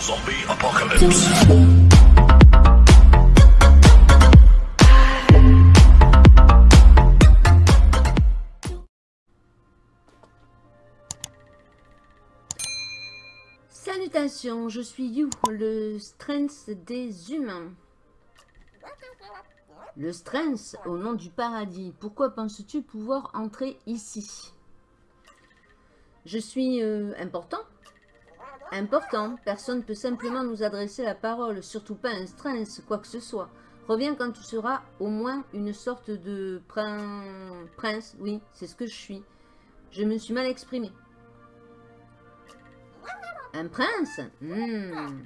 Zombie apocalypse. Salutations, je suis You, le strength des humains. Le strength au nom du paradis. Pourquoi penses-tu pouvoir entrer ici? Je suis euh, important? Important. Personne ne peut simplement nous adresser la parole, surtout pas un strength, quoi que ce soit. Reviens quand tu seras au moins une sorte de prin... prince. Oui, c'est ce que je suis. Je me suis mal exprimé. Un prince? Hmm.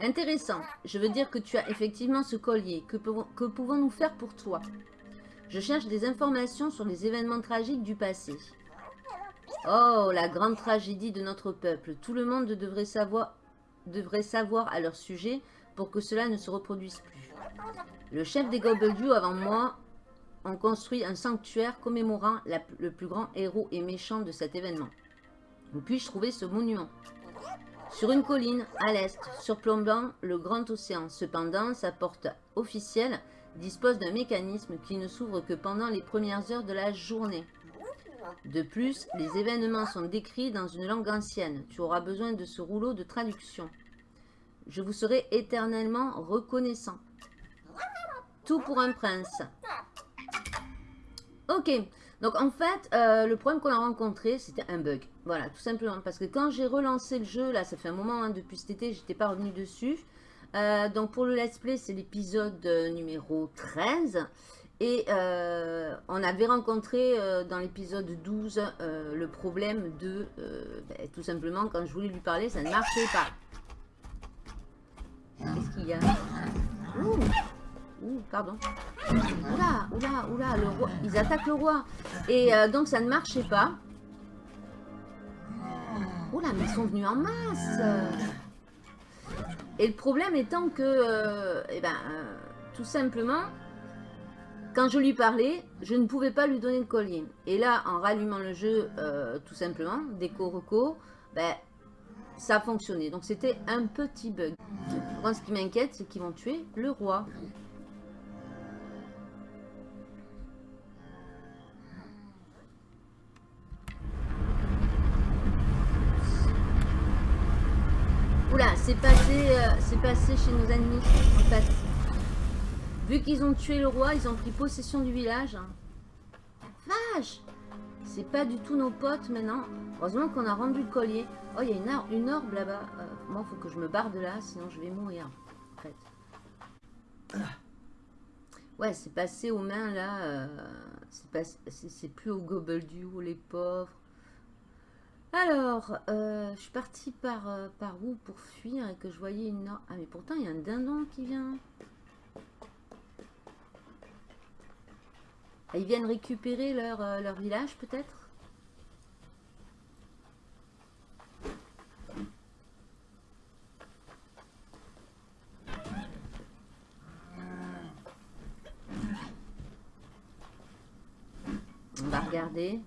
Intéressant. Je veux dire que tu as effectivement ce collier. Que pouvons-nous faire pour toi? Je cherche des informations sur les événements tragiques du passé. Oh, la grande tragédie de notre peuple. Tout le monde devrait savoir, à leur sujet pour que cela ne se reproduise plus. Le chef des Gobbledew avant moi ont construit un sanctuaire commémorant le plus grand héros et méchant de cet événement. Où puis-je trouver ce monument? Sur une colline, à l'est, surplombant le grand océan. Cependant, sa porte officielle dispose d'un mécanisme qui ne s'ouvre que pendant les premières heures de la journée. De plus, les événements sont décrits dans une langue ancienne. Tu auras besoin de ce rouleau de traduction. Je vous serai éternellement reconnaissant. Tout pour un prince. Ok, donc en fait, euh, le problème qu'on a rencontré, c'était un bug. Voilà, tout simplement. Parce que quand j'ai relancé le jeu, là, ça fait un moment, hein, depuis cet été, j'étais pas revenu dessus. Euh, donc pour le let's play, c'est l'épisode euh, numéro 13. Et euh, on avait rencontré euh, dans l'épisode 12 euh, le problème de, ben, tout simplement, quand je voulais lui parler, ça ne marchait pas. Qu'est-ce qu'il y a? Ouh, Ouh, pardon. Oula, oula, oula, le roi. Ils attaquent le roi. Et donc ça ne marchait pas. Oula, mais ils sont venus en masse. Et le problème étant que, eh ben, tout simplement, quand je lui parlais, je ne pouvais pas lui donner le collier. Et là, en rallumant le jeu, euh, tout simplement, déco reco, ben, ça a fonctionné. Donc c'était un petit bug. Moi, ce qui m'inquiète, c'est qu'ils vont tuer le roi. Oula, c'est passé, euh, c'est passé chez nos ennemis, en fait. Vu qu'ils ont tué le roi, ils ont pris possession du village. Vache C'est pas du tout nos potes maintenant. Heureusement qu'on a rendu le collier. Oh, il y a une, or- une orbe là-bas. Euh, moi, il faut que je me barre de là, sinon je vais mourir. En fait. Ouais, c'est passé aux mains là. euh, c'est plus au Gobbledew, les pauvres. Alors, euh, je suis partie par, euh, par où pour fuir et que je voyais une... or- Ah, mais pourtant, il y a un dindon qui vient. Ils viennent récupérer leur, euh, leur village, peut-être? On va regarder.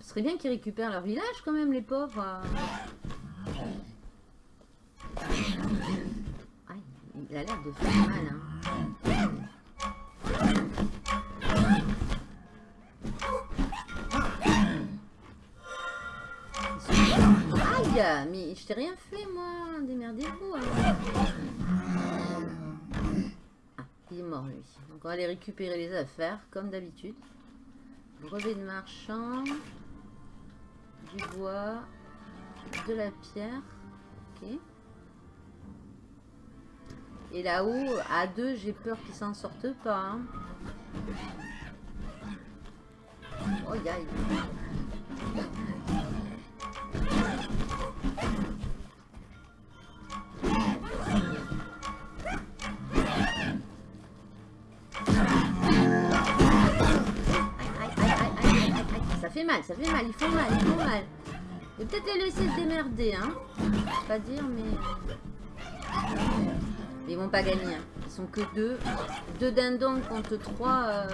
Ce serait bien qu'ils récupèrent leur village quand même, les pauvres. Il a l'air de faire mal. Hein. Aïe, mais je t'ai rien fait moi. Démerdez-vous. hein. Ah, il est mort lui. Donc on va aller récupérer les affaires comme d'habitude. Brevet de marchand, du bois, de la pierre. Ok. Et là-haut, à deux, j'ai peur qu'ils s'en sortent pas. hein. Oh, aïe. Ça fait mal, ça fait mal, ils font mal, ils font mal. Vais peut-être les laisser se démerder, hein. Je vais Pas dire, mais... Ils vont pas gagner, hein. Ils sont que deux. Deux dindons contre trois...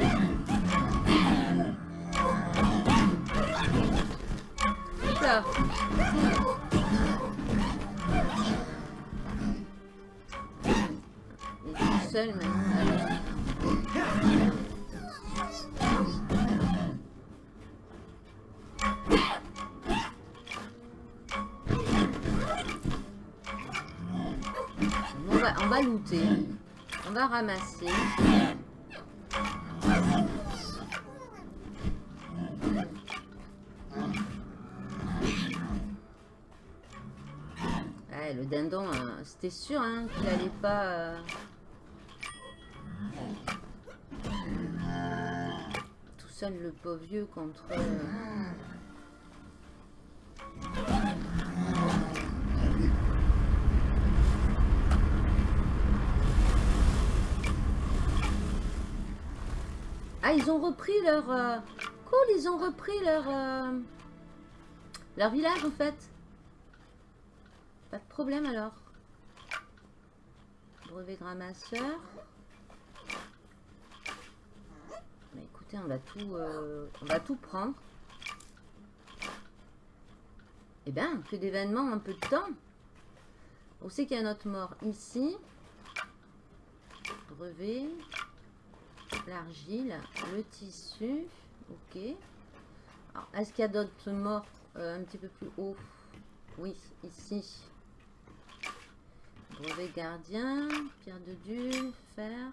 Il est tout seul. On va ramasser. Le dindon, euh, c'était sûr hein, qu'il allait pas... euh, Tout seul, le pauvre vieux, contre... euh, Ah, ils ont repris leur... euh, Cool, ils ont repris leur... euh, Leur village, en fait. Pas de problème, alors. Brevet de ramasseur. Bah, écoutez, on va tout... euh, On va tout prendre. Eh bien, que d'événements en peu de temps. On sait qu'il y a un autre mort ici. Brevet l'argile, le tissu, ok. Est-ce qu'il y a d'autres morts euh, un petit peu plus haut Oui, ici. Brevet gardien, pierre de dieu, fer.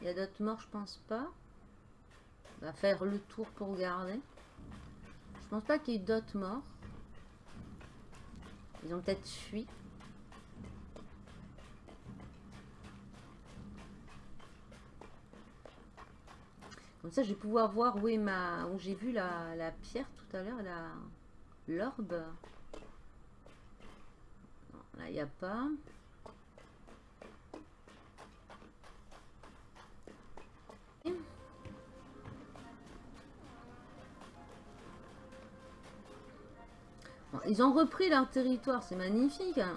Il y a d'autres morts, je pense pas. On va faire le tour pour regarder. Je pense pas qu'il y ait d'autres morts. Ils ont peut-être fui. Comme ça, je vais pouvoir voir où est ma, où j'ai vu la, la pierre tout à l'heure, la l'orbe. Là, il n'y a pas. Bon, ils ont repris leur territoire, c'est magnifique. hein.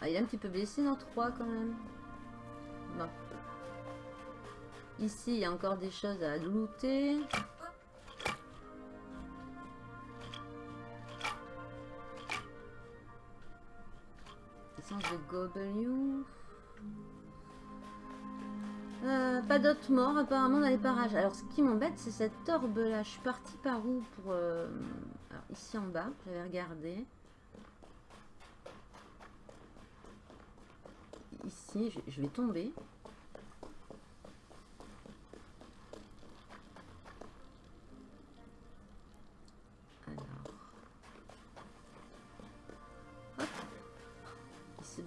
Ah, il est un petit peu blessé notre roi quand même. Ici, il y a encore des choses à looter. Essence de gobelin. Euh, pas d'autres morts apparemment dans les parages. Alors ce qui m'embête c'est cette orbe là. Je suis partie par où pour... euh, Alors ici en bas, j'avais regardé. Ici, je vais tomber.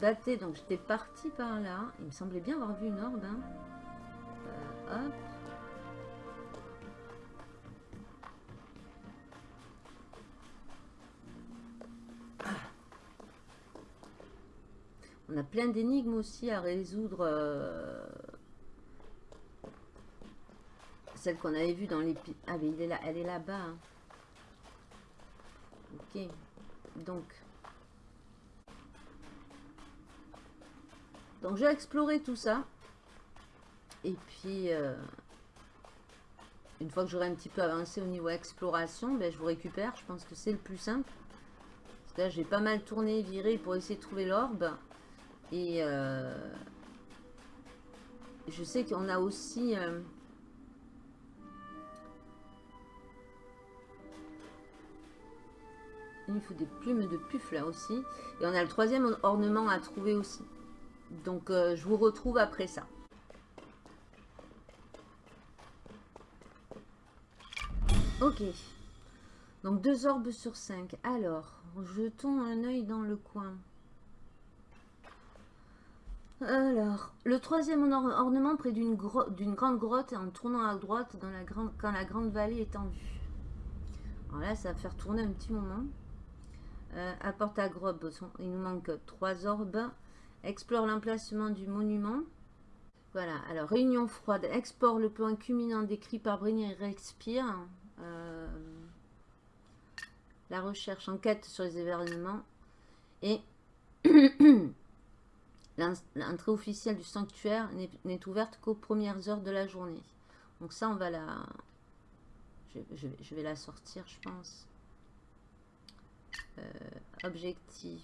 Donc j'étais partie par là. Il me semblait bien avoir vu une orbe. hein. Euh, hop. On a plein d'énigmes aussi à résoudre. euh, Celle qu'on avait vue dans les... Ah mais il est là, elle est là-bas. hein. Ok. Donc. Donc j'ai exploré tout ça. Et puis, euh, une fois que j'aurai un petit peu avancé au niveau exploration, ben, je vous récupère. Je pense que c'est le plus simple. Que là, j'ai pas mal tourné, viré pour essayer de trouver l'orbe. Et euh, je sais qu'on a aussi... euh, il faut des plumes de puff là aussi. Et on a le troisième ornement à trouver aussi. Donc euh, je vous retrouve après ça. Ok. Donc deux orbes sur 5. Alors, jetons un œil dans le coin. Alors, le troisième or- ornement près d'une grande grotte en tournant à droite quand la grande vallée est en vue. Alors là, ça va faire tourner un petit moment. Euh, apporte à grotte, il nous manque trois orbes. Explore l'emplacement du monument. Voilà, alors réunion froide. Explore le point culminant décrit par Brigny et Respire. Euh, la recherche, enquête sur les événements. Et l'en- l'entrée officielle du sanctuaire n'est- n'est ouverte qu'aux premières heures de la journée. Donc ça, on va la... je, vais la sortir, je pense. Euh, objectif.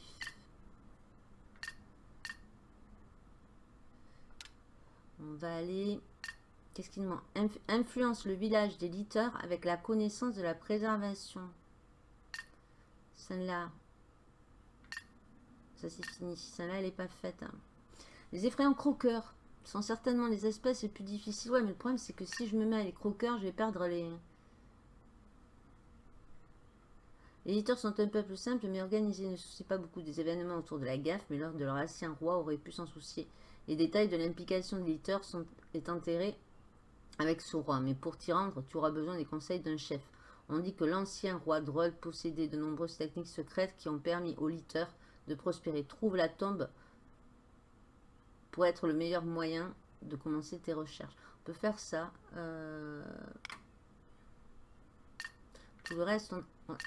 On va aller... Qu'est-ce qu'il demande? Influence le village des liteurs avec la connaissance de la préservation. Celle-là. Ça, c'est fini. Celle-là, elle n'est pas faite. Hein. Les effrayants croqueurs sont certainement les espèces les plus difficiles. Ouais, mais le problème, c'est que si je me mets à les croqueurs, je vais perdre les... Les éditeurs sont un peuple simple mais organisé, ne soucie pas beaucoup des événements autour de la gaffe, mais lors de leur ancien roi aurait pu s'en soucier. Les détails de l'implication de l'éditeur sont enterrés avec ce roi, mais pour t'y rendre, tu auras besoin des conseils d'un chef. On dit que l'ancien roi Droll possédait de nombreuses techniques secrètes qui ont permis aux liteurs de prospérer. Trouve la tombe pour être le meilleur moyen de commencer tes recherches. On peut faire ça. Euh, tout le reste,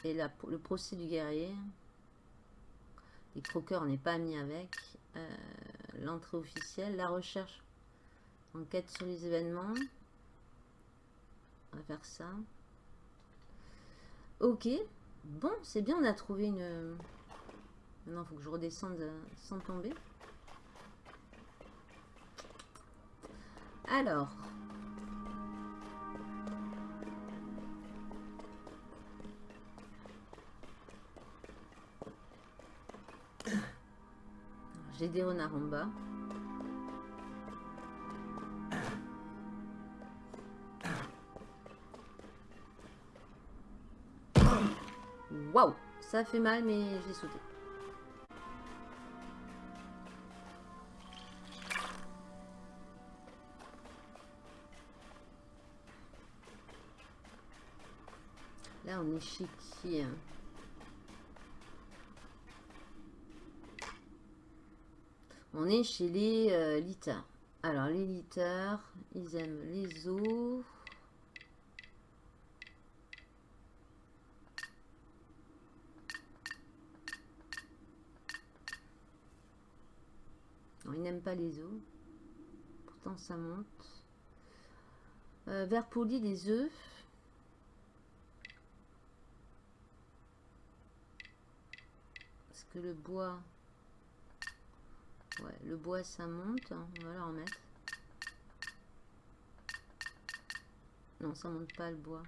et le procès du guerrier. Les croqueurs, n'est pas mis avec. Euh, l'entrée officielle, la recherche. Enquête sur les événements. On va faire ça. Ok. Bon, c'est bien, on a trouvé une... Maintenant, il faut que je redescende sans tomber. Alors. J'ai des renards en bas. Waouh Ça fait mal, mais j'ai sauté. Là, on est chez qui hein On est chez les euh. Alors, les liteurs, ils aiment les os. Non, ils n'aiment pas les os. Pourtant, ça monte. Euh, vert poli, des œufs. Est-ce que le bois... Ouais, le bois ça monte. On va la remettre. Non, ça monte pas le bois.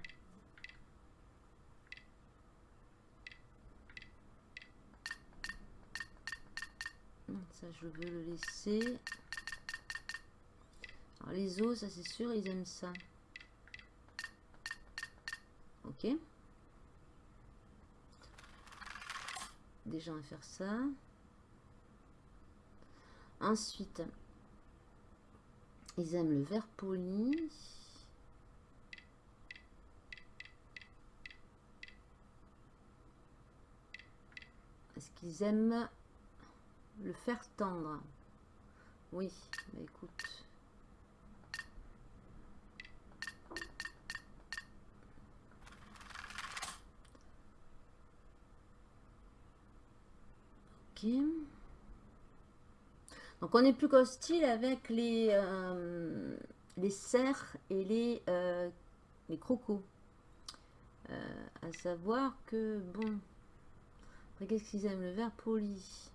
Ça, je veux le laisser. Alors, les os, ça c'est sûr, ils aiment ça. Ok. Déjà, on va faire ça. Ensuite, ils aiment le vert poli. Est-ce qu'ils aiment le fer tendre? Oui, bah écoute. Ok. Donc on est plus qu'hostile avec les, euh, les cerfs et les, euh, les crocos. Euh, à savoir que, bon, après qu'est-ce qu'ils aiment Le vert poli?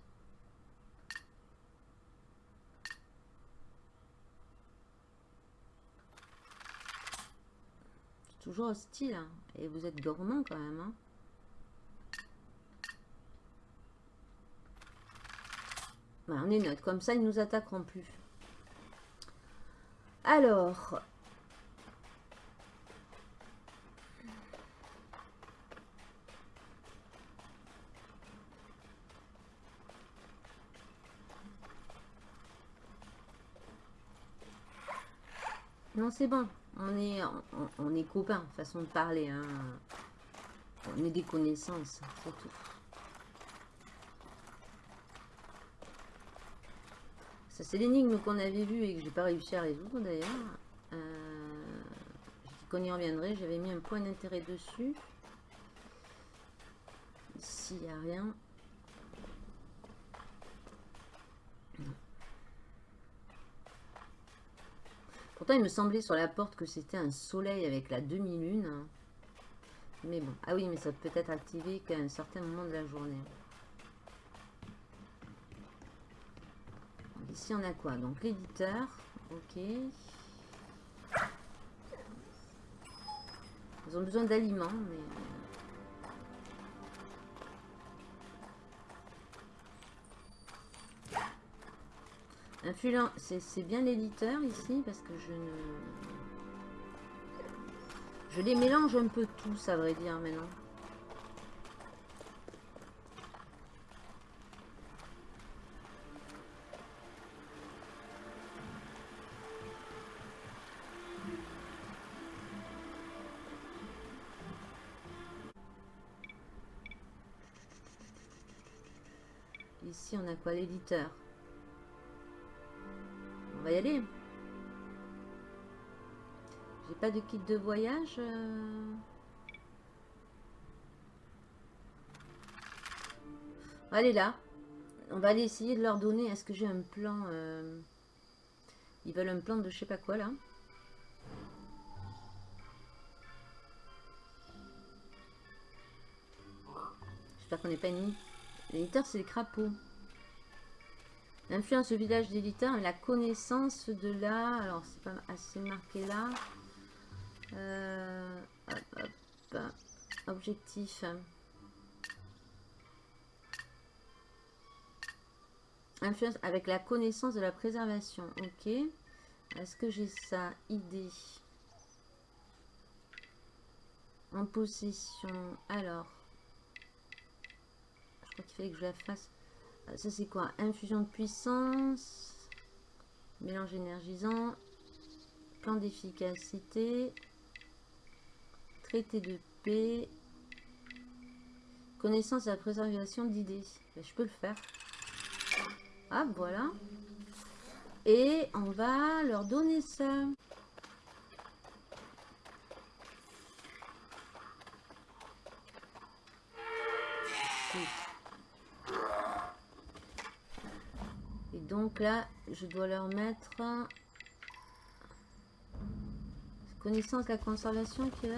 Toujours hostile, hein. et vous êtes gourmand quand même. Hein. On est neutre. Comme ça, ils nous attaqueront plus. Alors... Non, c'est bon. On est, on, est copains, façon de parler. Hein. On est des connaissances, c'est tout. C'est l'énigme qu'on avait vue et que j'ai pas réussi à résoudre d'ailleurs. Euh, qu'on y reviendrait, j'avais mis un point d'intérêt dessus. Ici, il n'y a rien. Pourtant, il me semblait sur la porte que c'était un soleil avec la demi-lune. Mais bon. Ah oui, mais ça peut être activé qu'à un certain moment de la journée. Ici, on a quoi? Donc, l'éditeur. Ok. Ils ont besoin d'aliments, mais... Influent, c'est bien l'éditeur ici parce que je ne... Je les mélange un peu tous à vrai dire maintenant. On a quoi l'éditeur? On va y aller. J'ai pas de kit de voyage. Euh. Allez là. On va aller essayer de leur donner. Est-ce que j'ai un plan euh, Ils veulent un plan de je sais pas quoi là? J'espère qu'on n'est pas ennemi. L'éditeur c'est les crapauds. L'influence au village d'éditeur et la connaissance de la... Alors, c'est pas assez marqué là. Euh, Objectif. Influence avec la connaissance de la préservation. Ok. Est-ce que j'ai ça Idée. En possession. Alors. Je crois qu'il fallait que je la fasse. Ça, c'est quoi? Infusion de puissance. Mélange énergisant. Plan d'efficacité. Traité de paix. Connaissance et la préservation d'idées. Ben, je peux le faire. Ah, voilà. Et on va leur donner ça. Donc là, je dois leur mettre connaissance de la conservation qui ouais.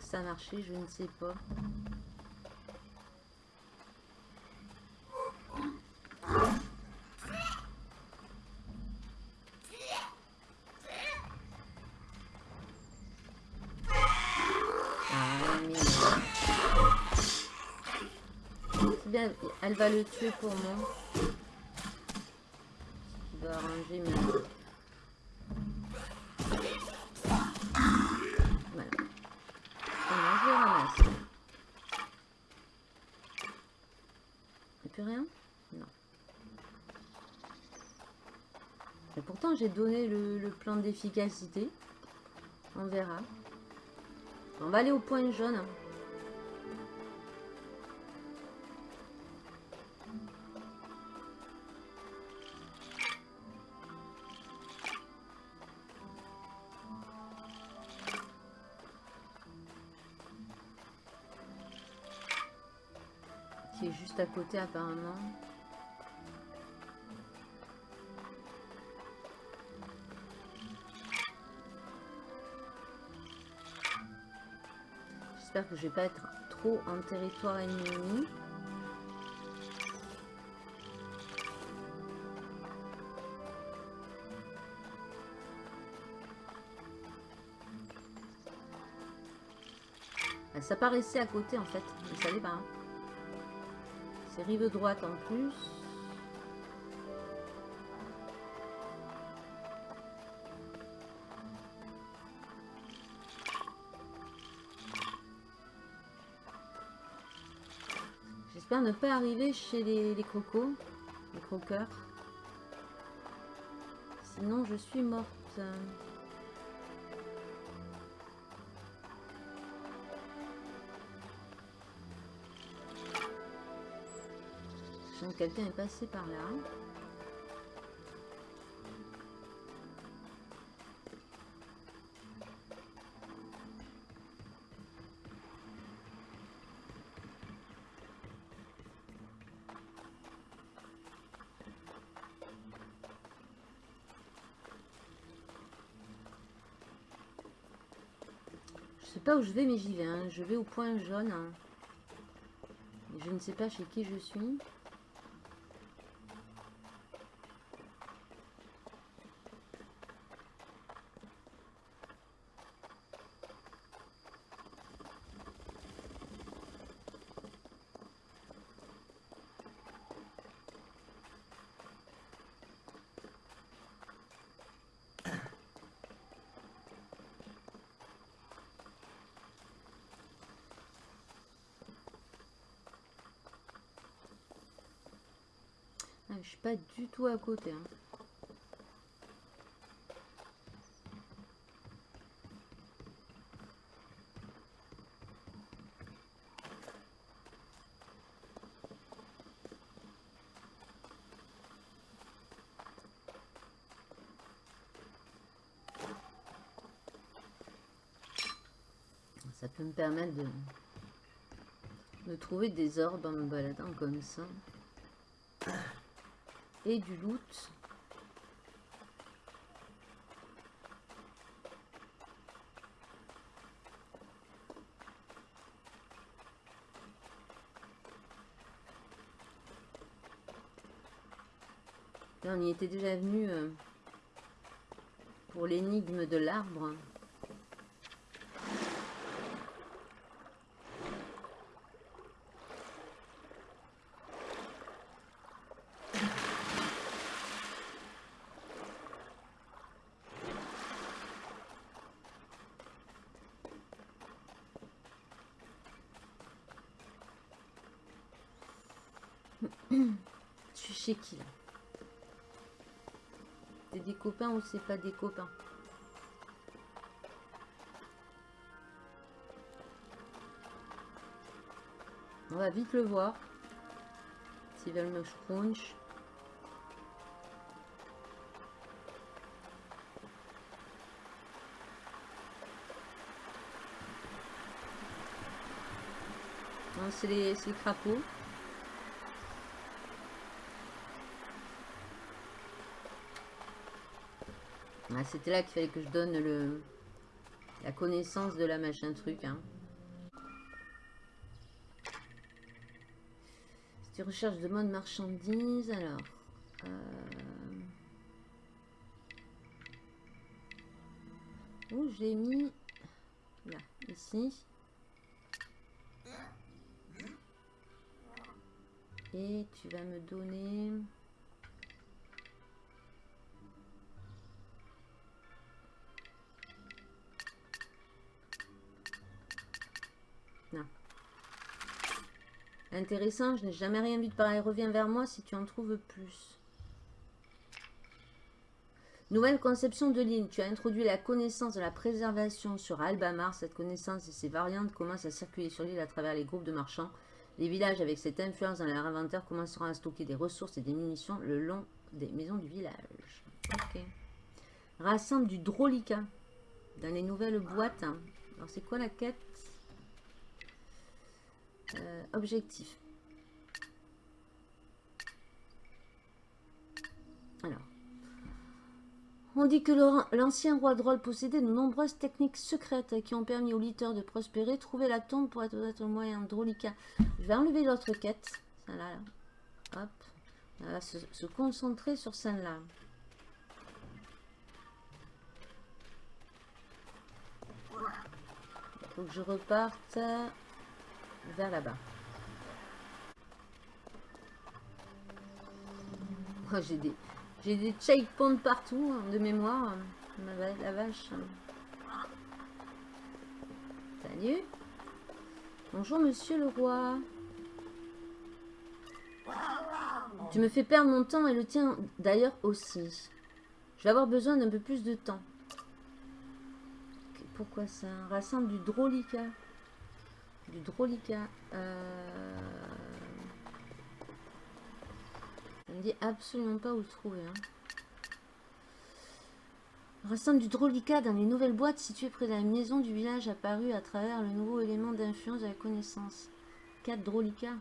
Ça a marché, je ne sais pas. Le tuer pour moi. Voilà. Je ramasse plus rien? Non. Et pourtant j'ai donné le plan d'efficacité. On verra. On va aller au point jaune. À côté apparemment. J'espère que je vais pas être trop en territoire ennemi. Ça paraissait à côté en fait, vous savez pas. Hein. C'est rive droite en plus. J'espère ne pas arriver chez les, les crocos, les croqueurs. Sinon je suis morte. quelqu'un est passé par là. Je sais pas où je vais, mais j'y vais. Hein. Je vais au point jaune. Hein. Je ne sais pas chez qui je suis. Pas du tout à côté. hein. Ça peut me permettre de, de trouver des orbes en me baladant comme ça et du loot. On y était déjà venu euh, pour l'énigme de l'arbre. Je suis qui là C'est des copains ou c'est pas des copains? On va vite le voir. S'ils veulent me scrunch. C'est les, les crapauds. Ah, C'était là qu'il fallait que je donne le la connaissance de la machin truc. Hein. Si tu recherches de mode marchandises, alors. euh, Où j'ai mis? Là, ici. Et tu vas me donner. Intéressant, je n'ai jamais rien vu de pareil. Reviens vers moi si tu en trouves plus. Nouvelle conception de l'île. Tu as introduit la connaissance de la préservation sur Albamar. Cette connaissance et ses variantes commencent à circuler sur l'île à travers les groupes de marchands. Les villages avec cette influence dans leur inventaire commenceront à stocker des ressources et des munitions le long des maisons du village. Rassemble du Drolica dans les nouvelles boîtes. Alors c'est quoi la quête? Euh, Objectif. Alors. On dit que l'ancien roi Droll possédait de nombreuses techniques secrètes qui ont permis aux lutteurs de prospérer. Trouver la tombe pourrait être le moyen drolica. Je vais enlever l'autre quête. Celle-là. là. Hop. On va se, se concentrer sur celle-là. Il faut que je reparte vers là-bas. Oh, j'ai des, j'ai des checkpoints partout hein, de mémoire. Va- La vache. Salut. Bonjour, monsieur le roi. Tu me fais perdre mon temps et le tien d'ailleurs aussi. Je vais avoir besoin d'un peu plus de temps. Pourquoi ça? Rassemble du drolica. Du drolica. Euh... Me dit absolument pas où le trouver. Hein. Du drolica dans les nouvelles boîtes situées près de la maison du village apparu à travers le nouveau élément d'influence de la connaissance. 4 drolica.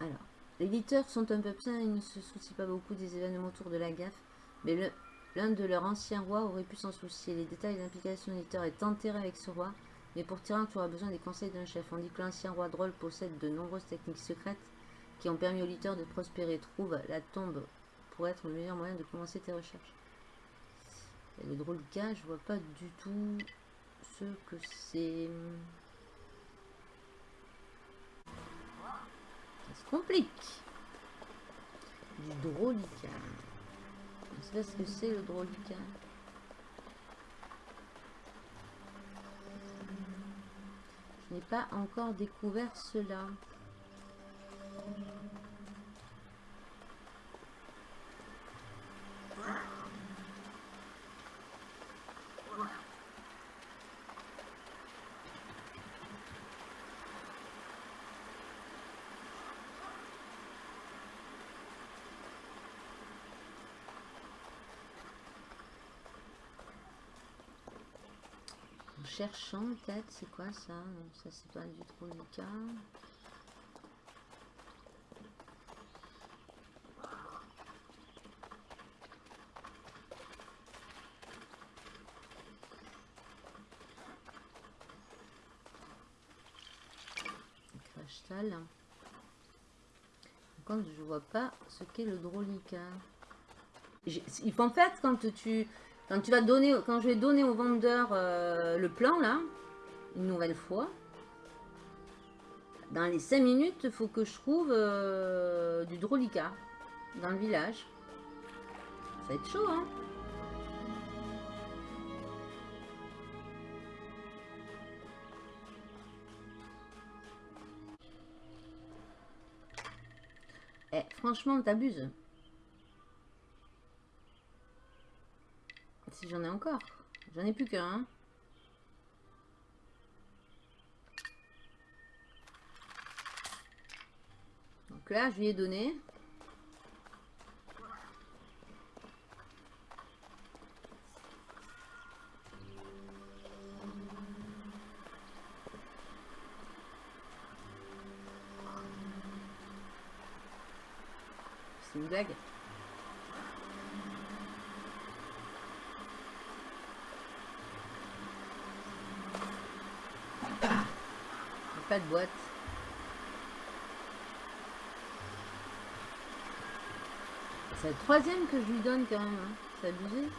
Alors, les leaders sont un peu pleins, ils ne se soucient pas beaucoup des événements autour de la gaffe. Mais le, L'un de leurs anciens rois aurait pu s'en soucier. Les détails des implications d'éditeur est enterré avec ce roi, mais pour Tyrion, tu auras besoin des conseils d'un chef. On dit que l'ancien roi drôle possède de nombreuses techniques secrètes qui ont permis aux lutteurs de prospérer. Trouve la tombe pour être le meilleur moyen de commencer tes recherches. Et le drôle cas, je vois pas du tout ce que c'est. Ça se complique. Du drôlica. Je sais pas ce que c'est le drôlica. Je n'ai pas encore découvert cela. Cherchant peut-être, c'est quoi ça? Ça c'est pas du tout le cas. Crashtal. Contre, je vois pas ce qu'est le drolica. Faut en fait quand tu quand tu vas donner, quand je vais donner au vendeur euh, le plan là, une nouvelle fois, dans les 5 minutes, il faut que je trouve euh, du drolica dans le village. Ça va être chaud, hein Eh, franchement, t'abuses. Si j'en ai encore. J'en ai plus qu'un. hein. Donc là, je lui ai donné. C'est une blague. Il y a De boîte. C'est le troisième que je lui donne quand même. Hein. C'est abusé.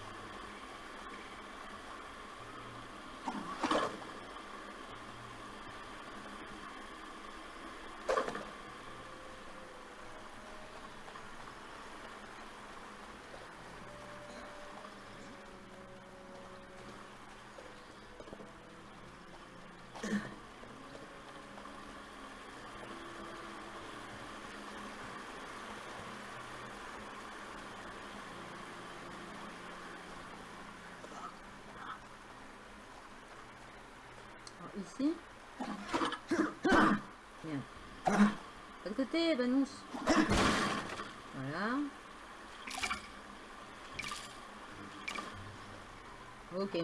Alors, ici. Bien. Côté. Voilà. Ok.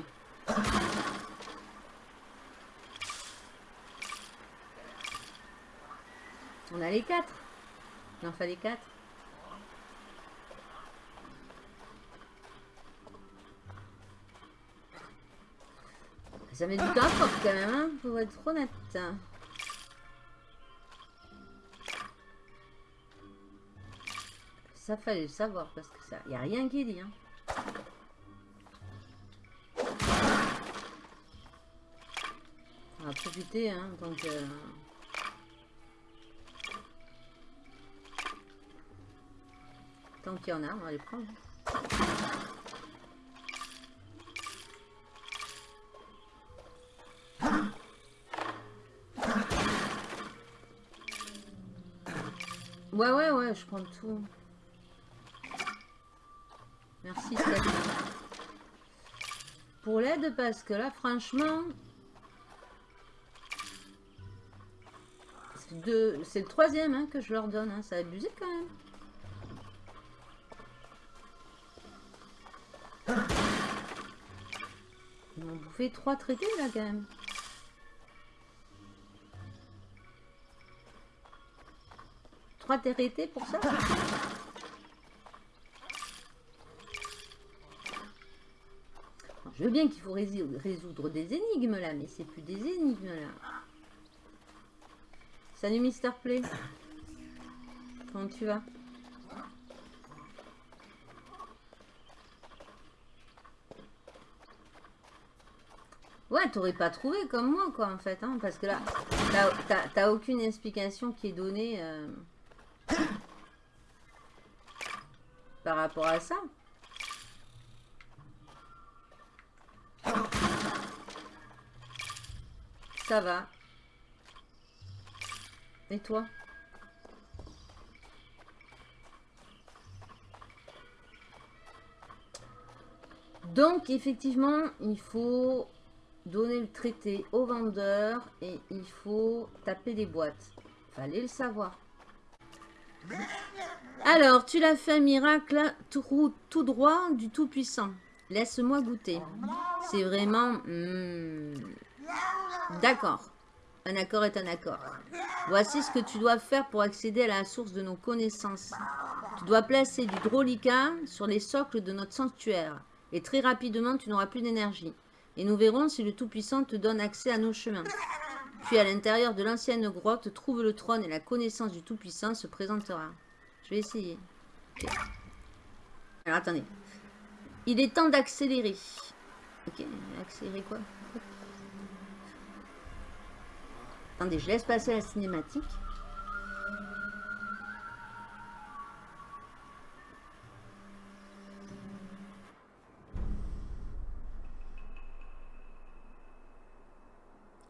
On a les quatre. Il en fallait quatre. Ça met du temps quand même, hein, faut être honnête. Ça fallait le savoir parce que ça, y a rien qui dit. Hein. On va profiter, hein, donc. euh, Tant qu'il y en a, on va les prendre. Ouais, ouais, ouais, je prends tout. Merci, Steph. Pour l'aide, parce que là, franchement... C'est le troisième hein, que je leur donne. Hein. Ça a abusé quand même. Ils m'ont bouffé trois traités là quand même. Trois traités pour ça? Je veux bien qu'il faut résoudre des énigmes là, mais c'est plus des énigmes là. Salut Mister Play. Comment tu vas? Ouais, t'aurais pas trouvé comme moi, quoi, en fait, hein, parce que là, t'as aucune explication qui est donnée euh, par rapport à ça. Ça va. Et toi? Donc, effectivement, il faut donner le traité au vendeur et il faut taper des boîtes. Fallait le savoir. Alors, tu l'as fait un miracle tout, tout droit du Tout-Puissant. Laisse-moi goûter. C'est vraiment... Hmm, d'accord. Un accord est un accord. Voici ce que tu dois faire pour accéder à la source de nos connaissances. Tu dois placer du drolica sur les socles de notre sanctuaire. Et très rapidement, tu n'auras plus d'énergie. Et nous verrons si le Tout-Puissant te donne accès à nos chemins. Puis à l'intérieur de l'ancienne grotte, trouve le trône et la connaissance du Tout-Puissant se présentera. Je vais essayer. Alors attendez. Il est temps d'accélérer. Accélérer quoi? Attendez, je laisse passer la cinématique.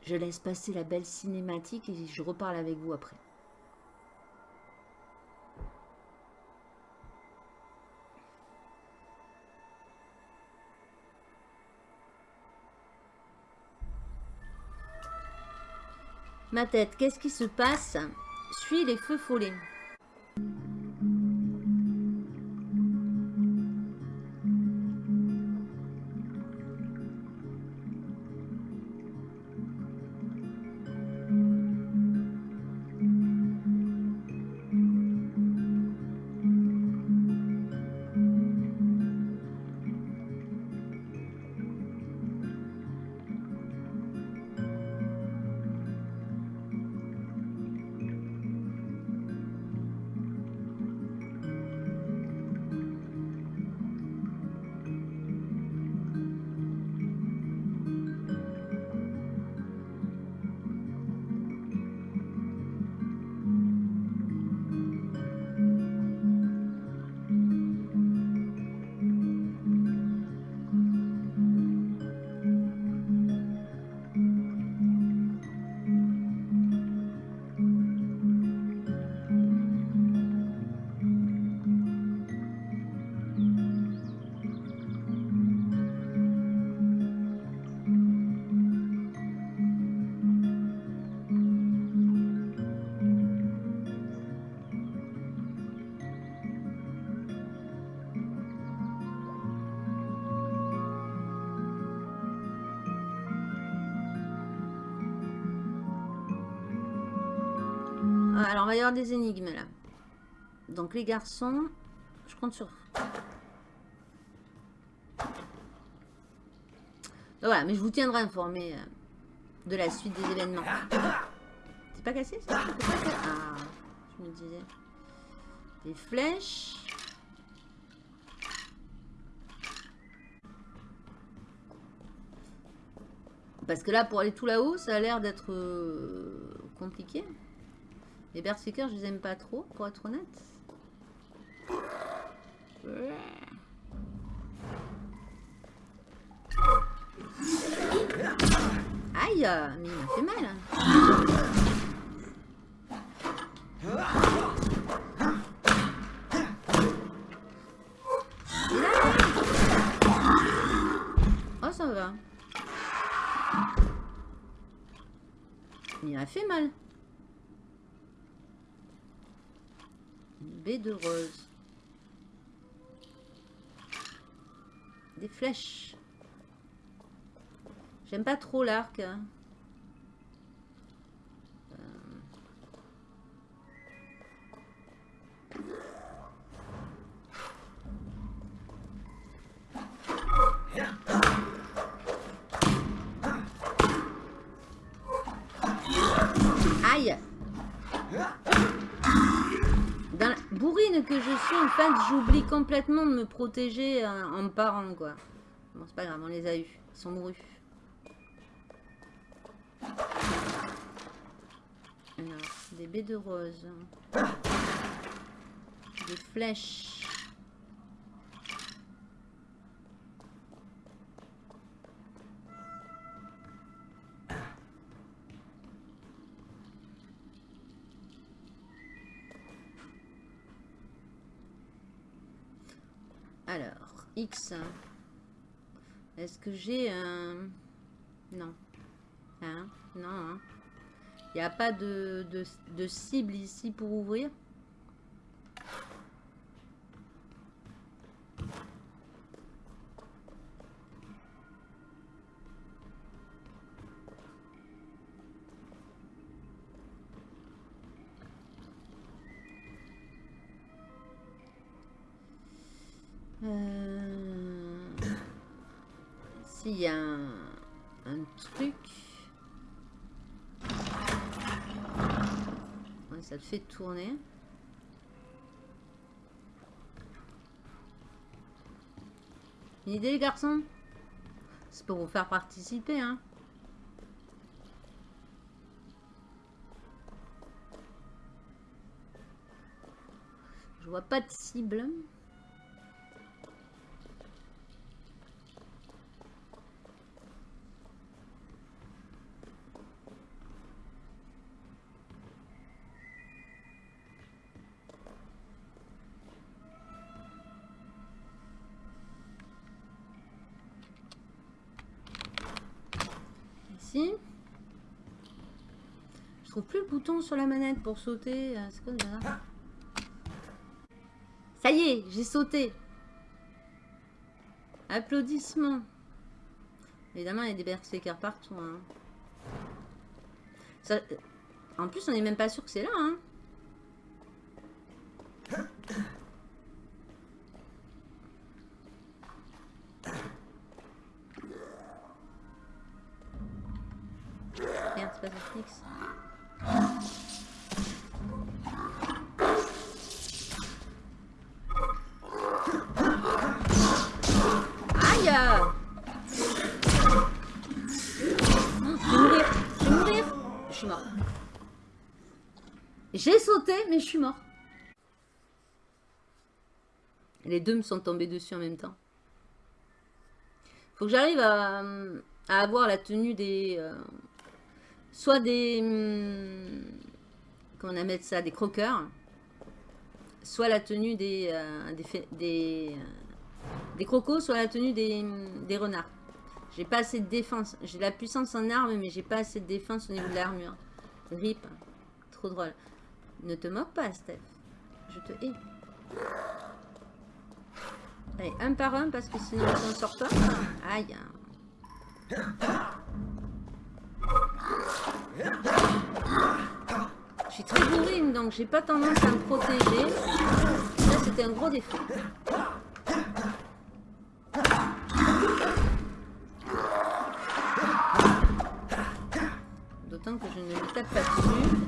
Je laisse passer la belle cinématique et je reparle avec vous après. Tête, qu'est-ce qui se passe? Suis les feux follets. Alors, on va y avoir des énigmes, là. Donc, les garçons, je compte sur... voilà, mais je vous tiendrai informé euh, de la suite des événements. C'est pas cassé, ça? Ah, je me disais. Des flèches. Parce que là, pour aller tout là-haut, ça a l'air d'être euh, compliqué. Les berserkers, je les aime pas trop, pour être honnête. Aïe, mais il m'a fait mal. Oh, ça va. Il m'a fait mal. De rose. Des flèches. J'aime pas trop l'arc. Hein. J'oublie complètement de me protéger euh, en parent, quoi. Bon, c'est pas grave, on les a eus. Ils sont mourus. Alors, des baies de rose. Des flèches. Est-ce que j'ai un... Non. Hein? Non, hein. Il n'y a pas de cible ici pour ouvrir? Y a un, truc... Ça te fait tourner. Une idée, les garçons? C'est pour vous faire participer, hein. Je vois pas de cible. Sur la manette pour sauter. euh, Ça y est, j'ai sauté. Applaudissements. Évidemment, il y a des berserkers partout. hein. Ça- En plus, on n'est même pas sûr que c'est là. Hein. Je suis mort. Les deux me sont tombés dessus en même temps. Faut que j'arrive à, avoir la tenue des... euh, soit des... hum, comment on ça Des croqueurs. Soit la tenue des... euh, euh, des crocos, soit la tenue des, hum, des renards. J'ai pas assez de défense. J'ai la puissance en arme, mais j'ai pas assez de défense au niveau de l'armure. Rip. Trop drôle. Ne te moque pas, Steph. Je te hais. Allez, un par un, parce que sinon on s'en sort pas. Aïe. Je suis très bourrine, donc j'ai pas tendance à me protéger. Ça, c'était un gros défaut. D'autant que je ne me tape pas dessus.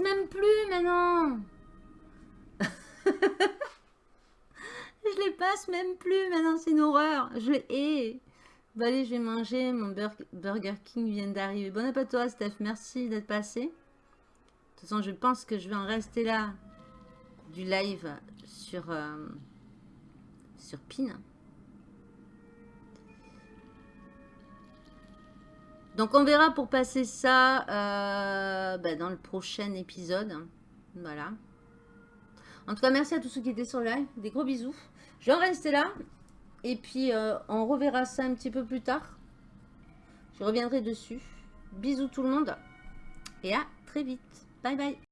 Même plus maintenant Je les passe même plus maintenant, c'est une horreur. Je hais. Bon allez, je vais manger. Mon Bur- Burger King vient d'arriver. Bon appétit à toi, Steph. Merci d'être passé. De toute façon, je pense que je vais en rester là du live sur, euh, sur Pin. Donc on verra pour passer ça euh, bah, dans le prochain épisode. Voilà. En tout cas, merci à tous ceux qui étaient sur le live. Des gros bisous. Je vais en rester là. Et puis, euh, on reverra ça un petit peu plus tard. Je reviendrai dessus. Bisous tout le monde. Et à très vite. Bye bye.